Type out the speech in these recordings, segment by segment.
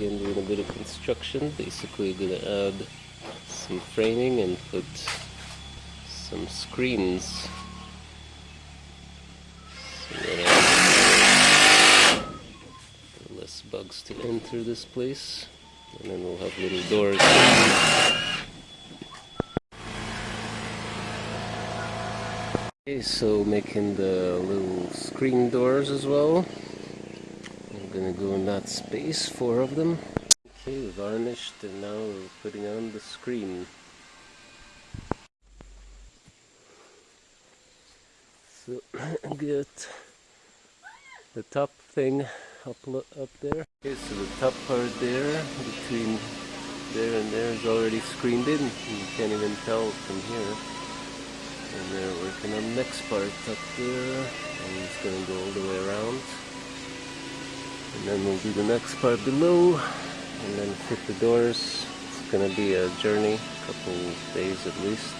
again doing a bit of construction. Basically gonna add some framing and put some screens. So less bugs to enter this place. And then we'll have little doors. Okay, so making the little screen doors as well. Gonna go in that space, four of them. Okay, varnished and now we're putting on the screen. So get the top thing up up there. Okay, so the top part there, between there and there is already screened in. You can't even tell from here and they're working on the next part up there and it's going to go all the way around and then we'll do the next part below and then fit the doors. It's to be a journey a couple days at least.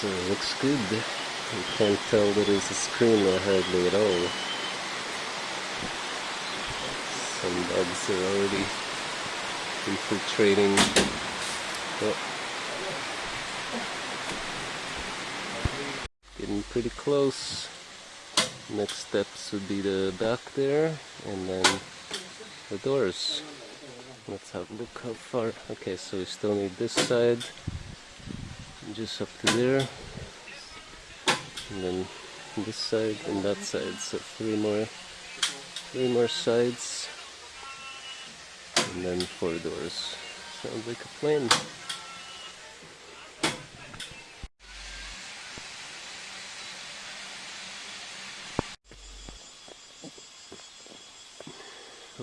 So it looks good. You can't tell that it's a screen hardly at all. Some bugs are already infiltrating. Oh. getting pretty close next steps would be the back there and then the doors. Let's have a look how far okay so we still need this side just up to there and then this side and that side so three more three more sides and then four doors. Sounds like a plane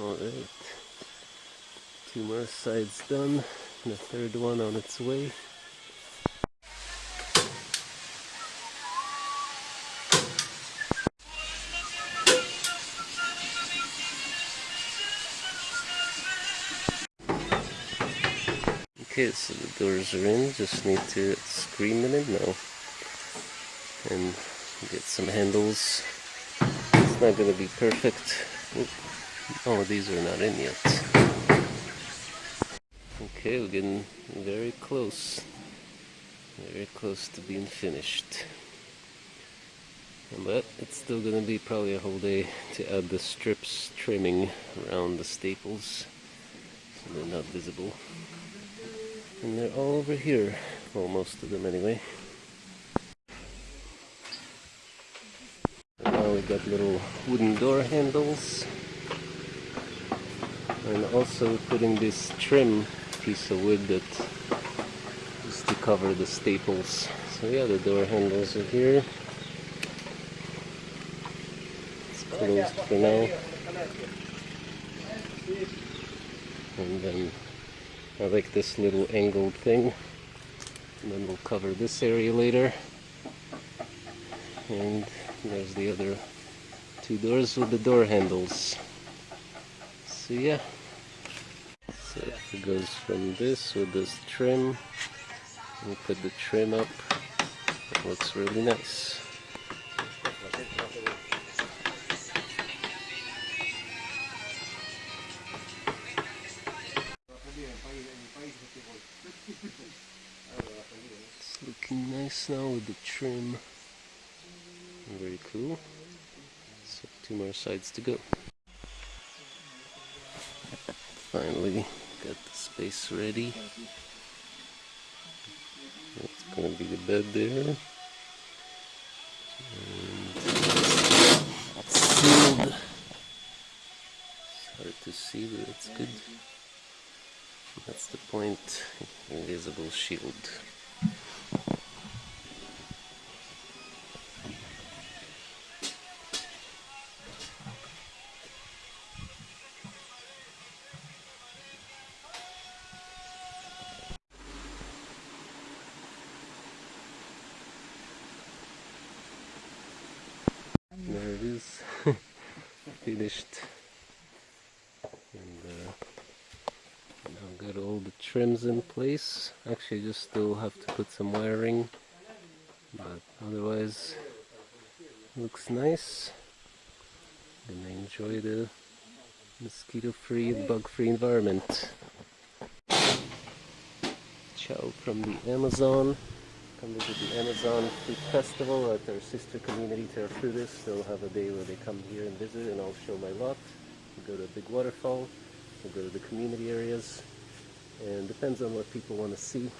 Alright, two more sides done, and the third one on its way. Okay, so the doors are in, just need to screen them in now. And get some handles. It's not going to be perfect. Oh, these are not in yet. Okay, we're getting very close. Very close to being finished. But it's still gonna be probably a whole day to add the strips trimming around the staples so they're not visible. And they're all over here. Well, most of them anyway. And now we've got little wooden door handles and also putting this trim piece of wood that is to cover the staples. So yeah the door handles are here. It's closed for now. And then I like this little angled thing. And then we'll cover this area later. And there's the other two doors with the door handles so yeah. So it goes from this with this trim. We put the trim up. It looks really nice. It's looking nice now with the trim. Very cool. So two more sides to go finally got the space ready. That's gonna be the bed there. And sealed. It's hard to see, but it's good. That's the point. Invisible shield. Finished and uh, now got all the trims in place actually just still have to put some wiring but otherwise looks nice and I enjoy the mosquito-free bug-free environment. Ciao from the Amazon. Come visit the Amazon Fruit Festival at our sister community Terra Frutis. They'll have a day where they come here and visit and I'll show my lot. We'll go to a big waterfall. We'll go to the community areas. And depends on what people want to see.